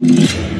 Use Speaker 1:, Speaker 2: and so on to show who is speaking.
Speaker 1: you.